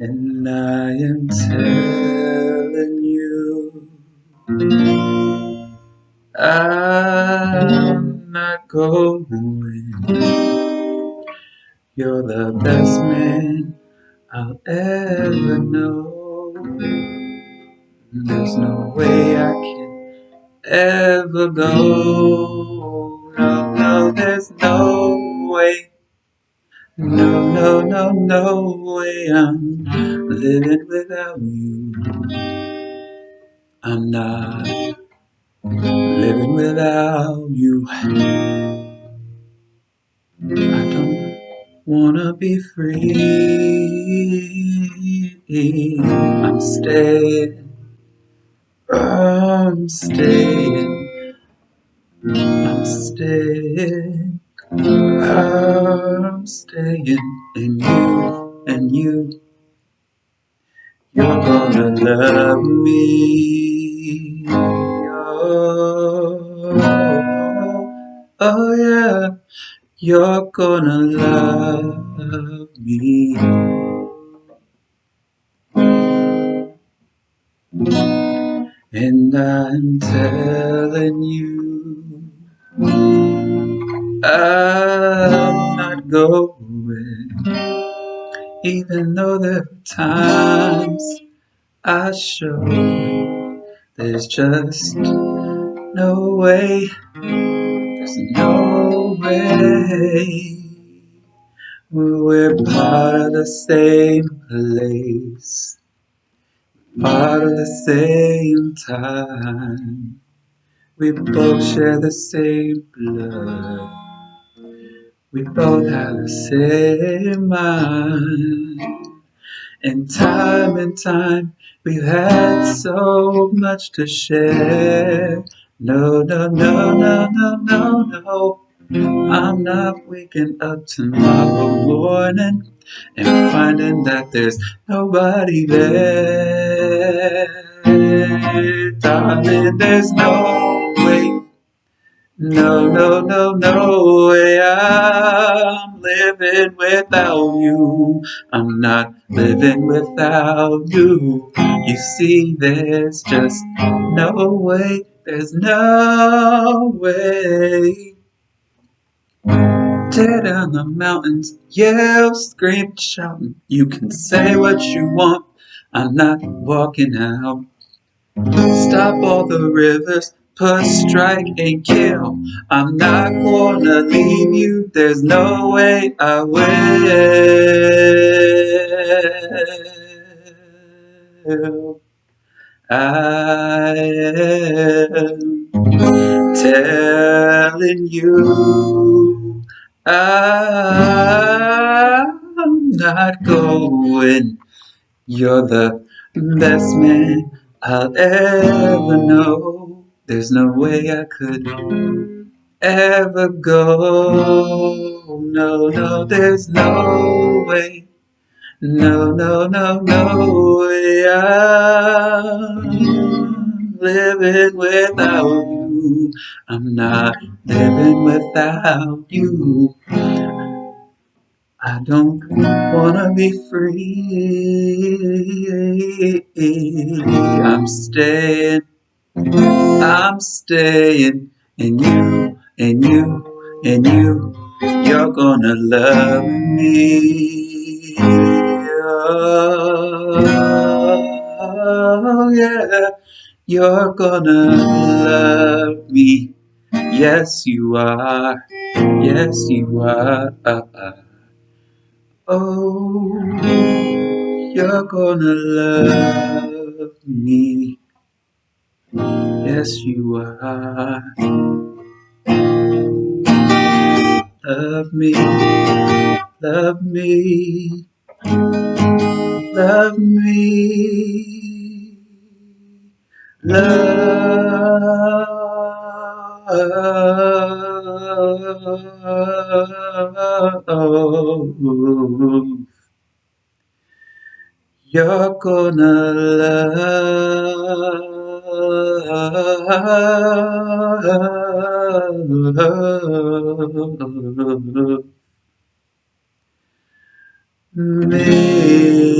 And I am telling you, I'm not going. You're the best man I'll ever know. There's no way I can ever go. No, no, there's no way. No, no, no, no way I'm living without you. I'm not living without you. I don't wanna be free. I'm staying. I'm staying. I'm staying. I'm staying in you and you. You're gonna love me. Oh, oh yeah. You're gonna love me. And I'm telling you, I'm not going, even though there are times I show there's just no way, there's no way. We're part of the same place part of the same time. We both share the same blood. We both have the same mind. And time and time we've had so much to share. No, no, no, no, no, no, no. I'm not waking up tomorrow morning and finding that there's nobody there. Darling, there's no way. No, no, no, no way. I'm living without you. I'm not living without you. You see, there's just no way. There's no way. Tear down the mountains, yell, scream, shouting. You can say what you want, I'm not walking out. Stop all the rivers, push, strike, and kill. I'm not gonna leave you, there's no way I will. I am telling you I'm not going. You're the best man I'll ever know. There's no way I could ever go. No, no, there's no way. No, no, no, no way. I'm living without you. I'm not living without you. I don't wanna be free. I'm staying, I'm staying, and you, and you, and you, you're gonna love me. Oh, yeah, you're gonna love me. Yes, you are. Yes, you are. Oh, you're gonna love me. Yes, you are. Love me, love me, love me, love. You're gonna love love. May